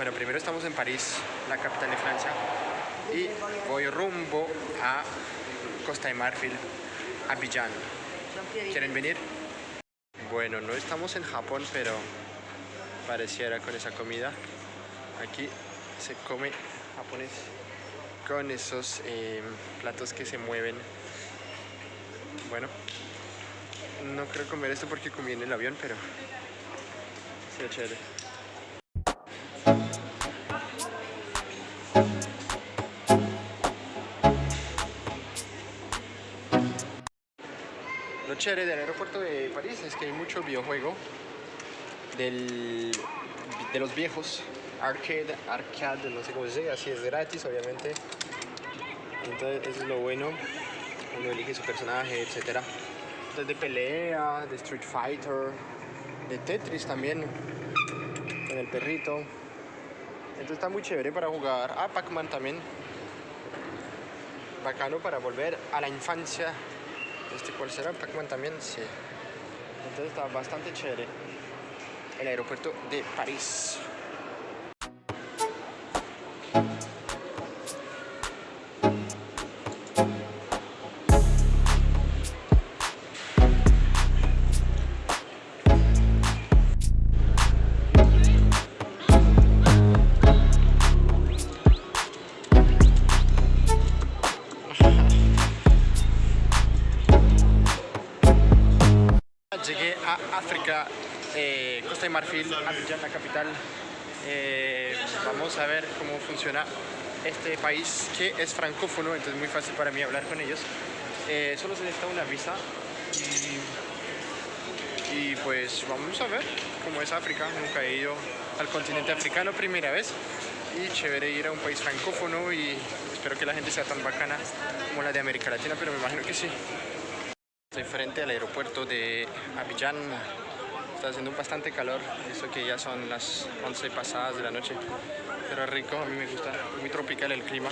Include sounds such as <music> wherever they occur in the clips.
Bueno, primero estamos en París, la capital de Francia, y voy rumbo a Costa de Marfil, Abidjan. ¿Quieren venir? Bueno, no estamos en Japón, pero pareciera con esa comida. Aquí se come japonés con esos eh, platos que se mueven. Bueno, no creo comer esto porque comí en el avión, pero sí, chévere. Lo chévere del aeropuerto de París es que hay mucho videojuego del, de los viejos, arcade, arcade, no sé cómo se dice, así es gratis obviamente. Entonces eso es lo bueno, uno elige su personaje, etcétera. Entonces de pelea, de Street Fighter, de Tetris también, con el perrito. Entonces está muy chévere para jugar. Ah, Pac-Man también. Bacano para volver a la infancia. ¿Este cuál será? Pac-Man también, sí. Entonces está bastante chévere. El aeropuerto de París. A África, eh, Costa de Marfil, Abidjan, la capital. Eh, vamos a ver cómo funciona este país que es francófono, entonces es muy fácil para mí hablar con ellos. Eh, solo se necesita una visa y, y pues vamos a ver cómo es África. Nunca he ido al continente africano, primera vez. Y chévere ir a un país francófono y espero que la gente sea tan bacana como la de América Latina, pero me imagino que sí. Estoy frente al aeropuerto de Abidjan. Está haciendo bastante calor, eso que ya son las 11 pasadas de la noche. Pero rico, a mí me gusta, muy tropical el clima.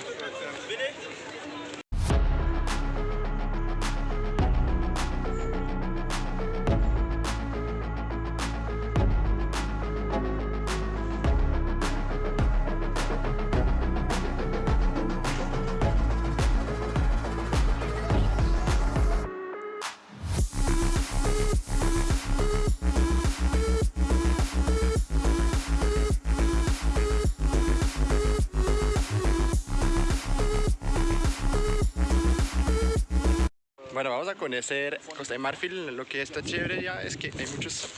Bueno, vamos a conocer Costa de Marfil. Lo que está chévere ya es que hay muchos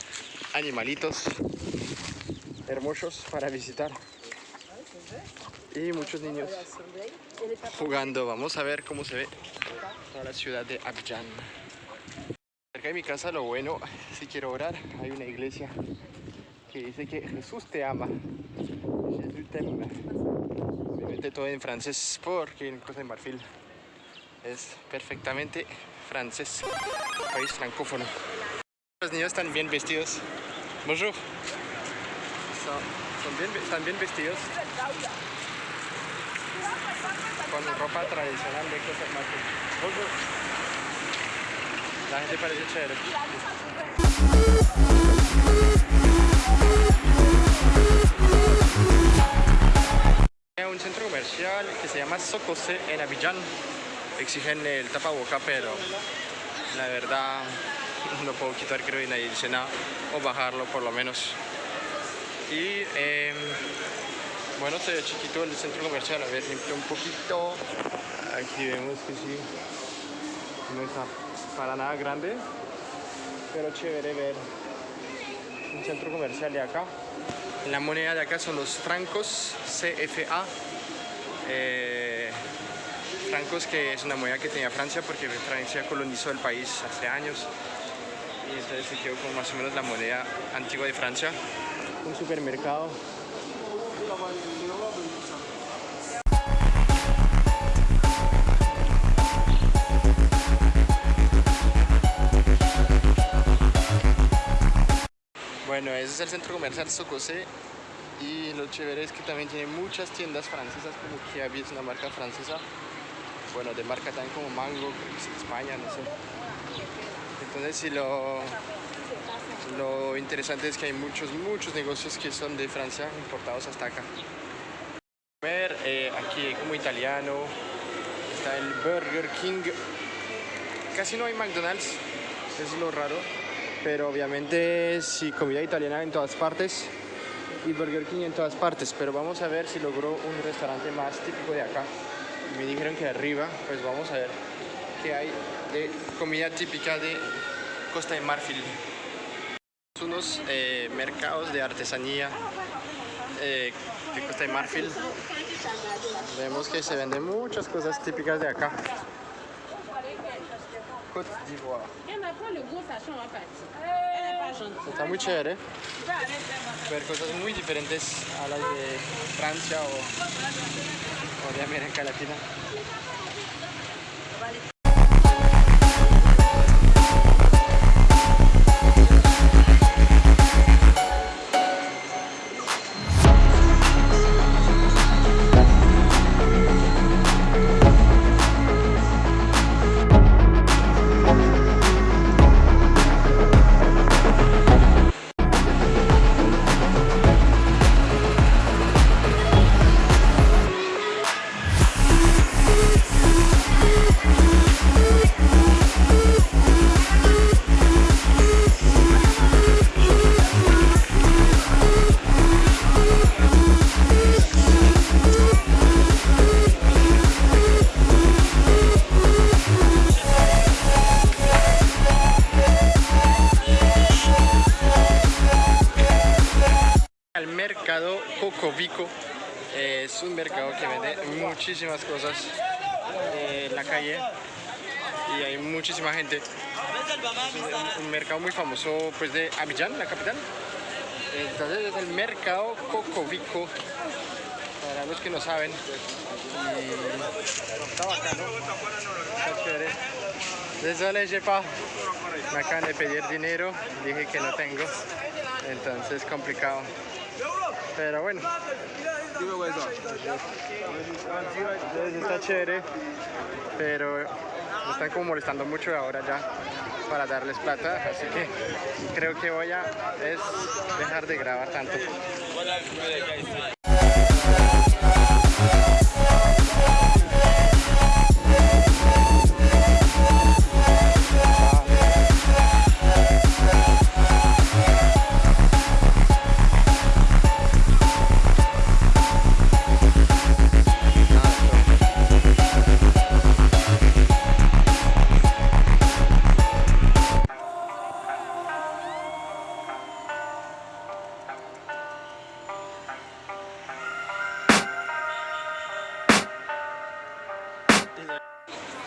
animalitos hermosos para visitar. Y muchos niños jugando. Vamos a ver cómo se ve toda la ciudad de Abidjan. Cerca de mi casa lo bueno, si quiero orar, hay una iglesia que dice que Jesús te ama. Jesús te ama. Obviamente todo en francés porque en Costa de Marfil es perfectamente francés, país francófono. Los niños están bien vestidos. Bonjour. Son, son bien, están bien vestidos. Con ropa tradicional de Marfil. Bonjour. La gente parece chévere. Un centro comercial que se llama Socose en Abidjan exigen el tapaboca, pero la verdad <laughs> no puedo quitar creo y nadie dice nada, o bajarlo por lo menos. Y eh, bueno, se ve chiquito el centro comercial, a ver, limpio un poquito. Aquí vemos que sí, no está para nada grande, pero chévere ver un centro comercial de acá. La moneda de acá son los francos CFA. Eh, francos que es una moneda que tenía Francia porque Francia colonizó el país hace años. Y entonces se quedó como más o menos la moneda antigua de Francia. Un supermercado. Bueno ese es el centro comercial Socosé y lo chévere es que también tiene muchas tiendas francesas como Kiabi es una marca francesa bueno, de marca también como Mango, creo que es de España, no sé. Entonces si lo, Lo interesante es que hay muchos, muchos negocios que son de Francia importados hasta acá. Ver, eh, aquí como italiano, está el Burger King. Casi no hay McDonald's, es lo raro. Pero obviamente sí, comida italiana en todas partes y Burger King en todas partes. Pero vamos a ver si logró un restaurante más típico de acá. Me dijeron que arriba, pues vamos a ver qué hay de comida típica de Costa de Marfil. Unos eh, mercados de artesanía eh, de Costa de Marfil. Vemos que se venden muchas cosas típicas de acá. Côte d'Ivoire. Está muy chévere ver cosas muy diferentes a las de Francia o, o de América Latina. Muchísimas cosas en la calle y hay muchísima gente. Es un, mercado muy famoso pues de Abidjan, la capital. Entonces es el mercado Cocovico, para los que no saben. Y está bacano, está pas. Me acaban de pedir dinero, dije que no tengo, entonces complicado. Pero bueno. Entonces está chévere, pero me están como molestando mucho ahora ya para darles plata, así que creo que voy a es dejar de grabar tanto.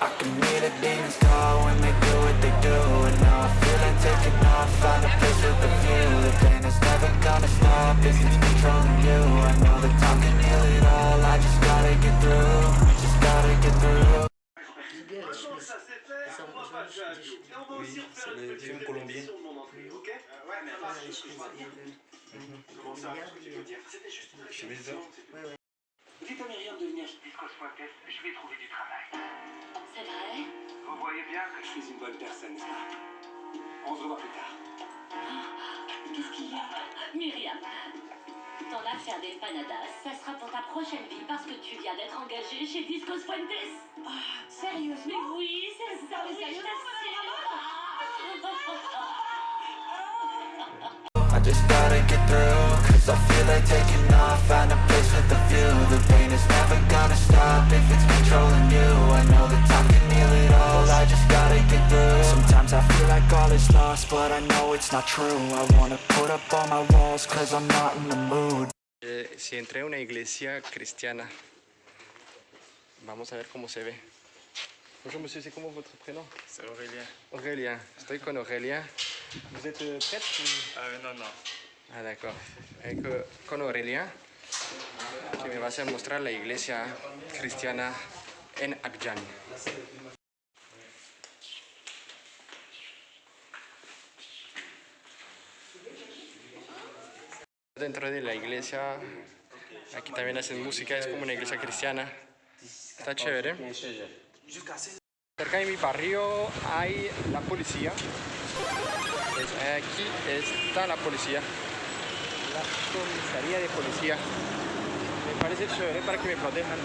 I can hear the demons call when they do what they do And now I feel like taking off, find a place with a view The pain is never gonna stop if it's controlling you I know that time can heal it all, I just gotta get through Just gotta get through Oui, c'est le film colombien. Je vais dire. Dites de venir je vais trouver du travail. Vous voyez bien que je suis une bonne personne, n'est-ce pas On se revoit plus tard. Qu'est-ce qu'il y a. Myriam, ton affaire d'empanadas, ça sera pour ta prochaine vie parce que tu viens d'être engagée chez Discos Fuentes. Ah, Sérieusement? Mais oui, c'est ça, Mais oui, I just gotta get through Cause I feel like taking off. Find a place with a view The pain. Is never gonna stop If it's controlling you. I know is lost But I know it's not true I wanna put up all my walls Cause I'm not in the mood Eh, si entré a una iglesia cristiana, vamos a ver cómo se ve. Bonjour monsieur, c'est comment votre prénom C'est Aurélien. Aurélien. Estoy con Aurelia. Vous êtes euh, prête ou- Ah non, non. Ah, d'accord. Eh, co- Con Aurelia, que me va a mostrar la iglesia cristiana en Abidjan. Dentro de la iglesia, aquí también hacen música, es como una iglesia cristiana. Está chévere. Cerca de mi barrio hay la policía Pues aquí está la policía, la comisaría de policía. Me parece chévere para que me protejan.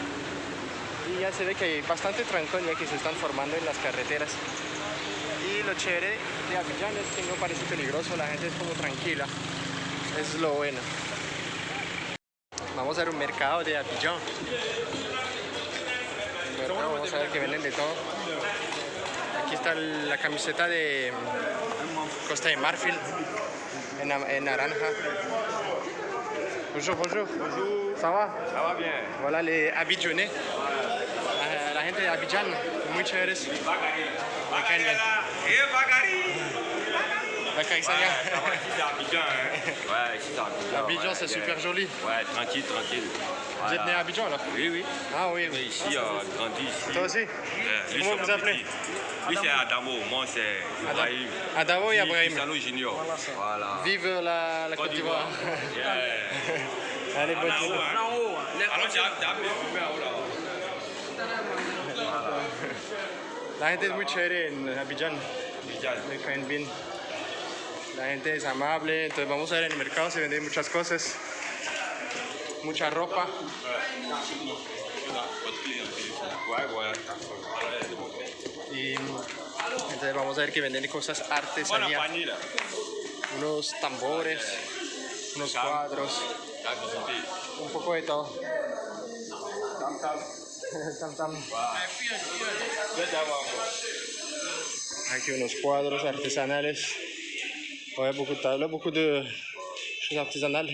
Y ya se ve que hay bastante trancón que se están formando en las carreteras. Y lo chévere de Abidjan es que no parece peligroso, la gente es como tranquila. Eso es lo bueno. Vamos a ver un mercado de mercado, vamos a ver que venden de todo. Aquí está la camiseta de Costa de Marfil en, en naranja. Bonjour, bonjour. Bonjour. Ça va? Ça va bien. Voilà les Abidjanais. La, la gente de Abidjan, muy chéveres. Me caen c'est Abidjan, hein Ouais, c'est Abidjan. Abidjan, ouais, c'est bien. super joli. Ouais, tranquille, tranquille. Vous êtes né à Abidjan alors Oui, oui. Ah oui, Mais oui. ici, euh, grandi ici. Toi aussi Ouais, lui, Comment c'est vous appelez. Lui c'est Adamo, moi c'est Ibrahim. Adamo et Ibrahim. Cristiano Junior. Voilà. Vive la, la Côte d'Ivoire. Yeah. <laughs> Allez, bonne journée. Alors, j'ai appelé là. La gente es muy chévere en Abidjan. Abidjan. La gente es amable. Entonces vamos a ver en el mercado, se venden muchas cosas. Mucha ropa. Y entonces vamos a ver que venden cosas là. Unos tambores, unos cuadros, un poco de todo. Aquí unos cuadros artesanales. Ouais, beaucoup de tableaux, beaucoup de choses artisanales.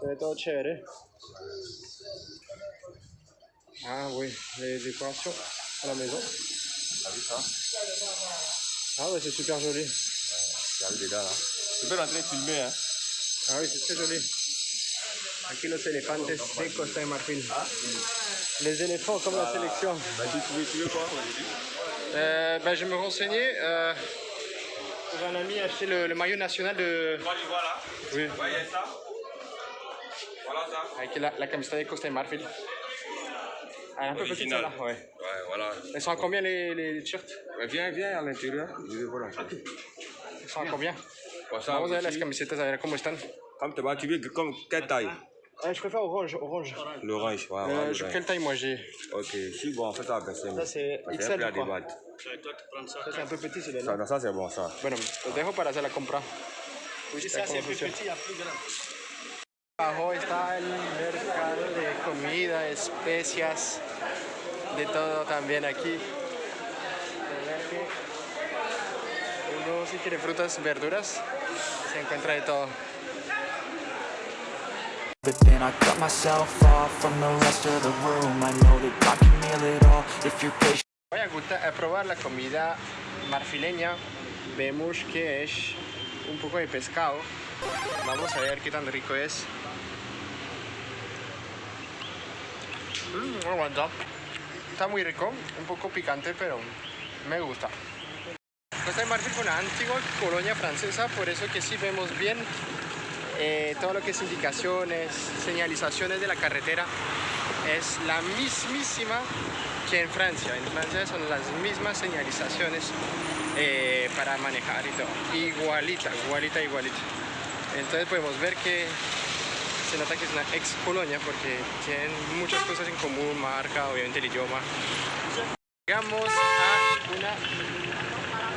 Se ve todo chévere. Ah oui, les décorations à la maison. T'as vu ça Ah ouais, c'est super joli. Regarde là. Tu peux rentrer filmer, hein Ah oui, c'est très joli. Aquí los elefantes de Costa de Marfil. Les éléphants comme la sélection. Bah, tu, veux, tu veux quoi? Euh, ben, je me renseignais euh, pour un ami acheter le, le maillot national de. Toi, tu vois là? Oui. Vous voyez ça Voilà ça. Avec la, la camiseta de Costa de Marfil. Ah, un peu petite celle-là, ouais. Ouais, voilà. Elles sont à combien les, les t-shirts? Ouais, viens, viens à l'intérieur. Peu. Elles sont à combien? Ça, Vamos a ver las camisetas, a ver cómo están. Comme tu vas, tu veux comme quelle taille? Ah, je préfère orange, orange. L'orange, ouais, Euh, ouais, je- l'orange. quelle taille moi j'ai Ok, si bon, fais ça à personne. Ça, c'est XL. Ça c'est un peu petit celui-là. Ça, ça c'est bon, ça. Bueno, los dejo para hacer la compra. Uy, está como sucio. Abajo está el mercado de comida, especias, de todo también aquí. Uno si quiere frutas, verduras, se encuentra de todo. But then I cut myself off from the rest of the room I know that God can heal it all if you're patient Voy a, a probar la comida marfileña. Vemos que es un poco de pescado. Vamos a ver qué tan rico es. Mm, aguanta. Está muy rico, un poco picante, pero me gusta. Costa de Marfil fue una antigua colonia francesa, por eso que sí vemos bien eh, todo lo que es indicaciones, señalizaciones de la carretera. Es la mismísima que en Francia. En Francia son las mismas señalizaciones eh, para manejar y todo. Igualita, igualita, igualita. Entonces podemos ver que se nota que es una ex colonia porque tienen muchas cosas en común, marca, obviamente el idioma. Llegamos a una,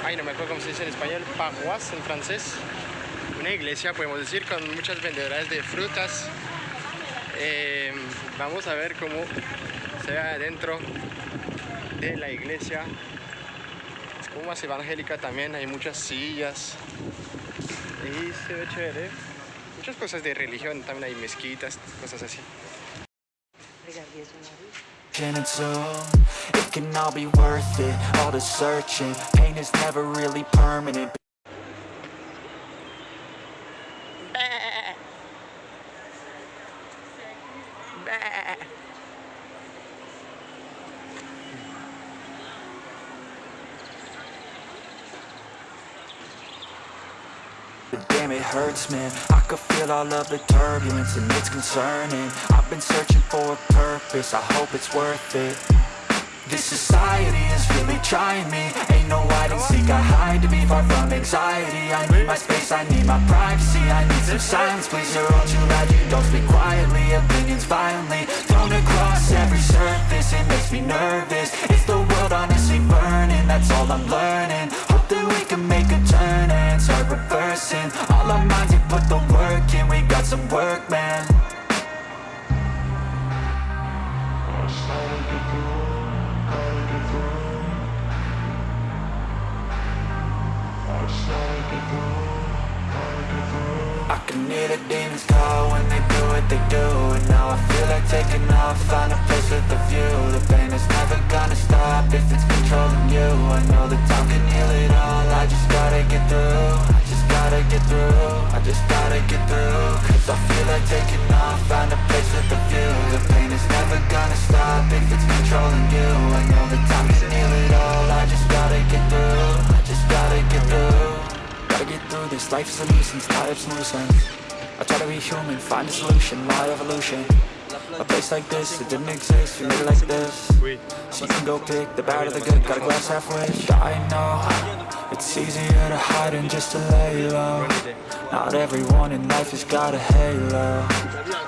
ay no me acuerdo cómo se dice en español, paroisse en francés. Una iglesia, podemos decir, con muchas vendedoras de frutas. Eh, vamos a ver cómo se ve adentro de la iglesia. Es como más evangélica también, hay muchas sillas. Y se ve chévere. Muchas cosas de religión, también hay mezquitas, cosas así. Damn it hurts man. I could feel all of the turbulence and it's concerning. I've been searching for a purpose. I hope it's worth it. This society is really trying me. Ain't no hide and seek, I hide to be far from anxiety. I need my space, I need my privacy. I need some silence, please, you're all too loud You don't speak quietly, opinions violently Thrown across every surface, it makes me nervous. Is the world honestly burning, that's all I'm learning. Hope that we can make a turn and start reversing All our minds, we put the work in, we got some work, man. I can hear the demons call when they what they do. And now I feel like taking off, find a place with a view. The pain is never gonna stop if it's controlling you. I know that time can heal it all, I just gotta get through. I just gotta get through, I just gotta get through. Cause I feel like taking off, find a place with a view. The pain is never gonna stop if it's controlling you. I know that time can heal it all, I just gotta get through. I just gotta get through. Gotta get through this, life is a nuisance, tired of some loose ends Be human, find a solution, my evolution. A place like this, it didn't exist, we made it like this. So you can go pick the bad or the good, got a glass halfway. I know, it's easier to hide than just to lay low. Not everyone in life has got a halo.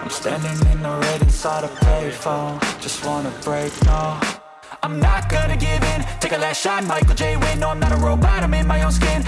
I'm standing in the red inside a payphone. Just wanna break, no. I'm not gonna give in, take a last shot, Michael J. Win No, I'm not a robot, I'm in my own skin